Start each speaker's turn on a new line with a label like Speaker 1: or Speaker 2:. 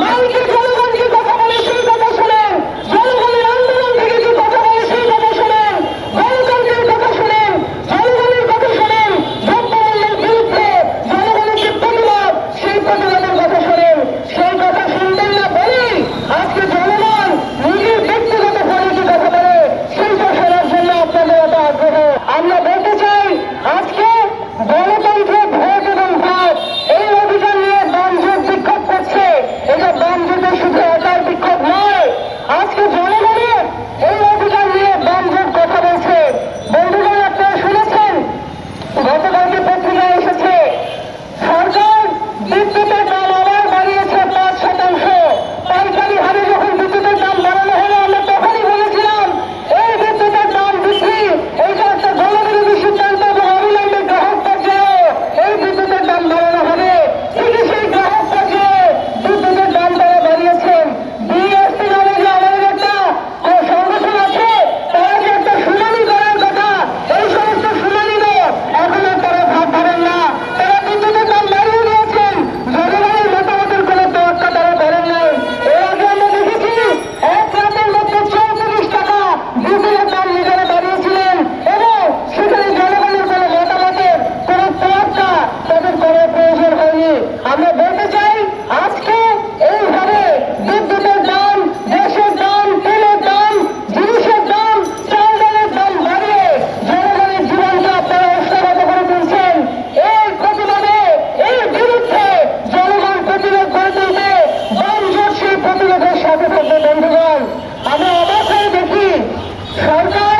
Speaker 1: Mark সাথে থাকবে বন্ধুগণ আমি অবশ্যই দেখি সরকার